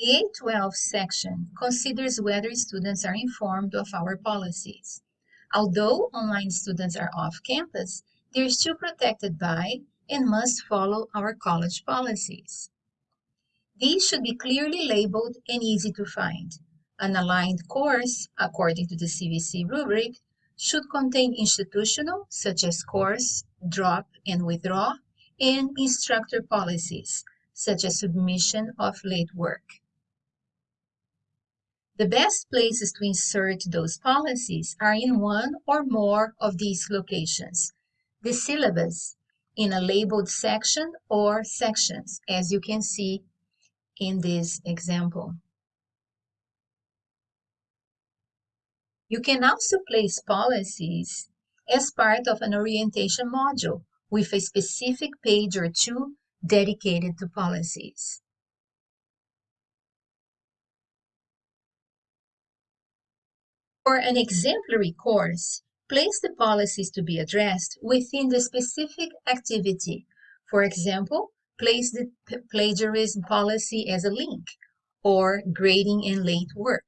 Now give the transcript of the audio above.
The A12 section considers whether students are informed of our policies. Although online students are off campus, they're still protected by and must follow our college policies. These should be clearly labeled and easy to find. An aligned course, according to the CVC rubric, should contain institutional, such as course, drop and withdraw, and instructor policies, such as submission of late work. The best places to insert those policies are in one or more of these locations. The syllabus, in a labeled section or sections, as you can see in this example. You can also place policies as part of an orientation module with a specific page or two dedicated to policies. For an exemplary course, place the policies to be addressed within the specific activity. For example, place the plagiarism policy as a link or grading and late work.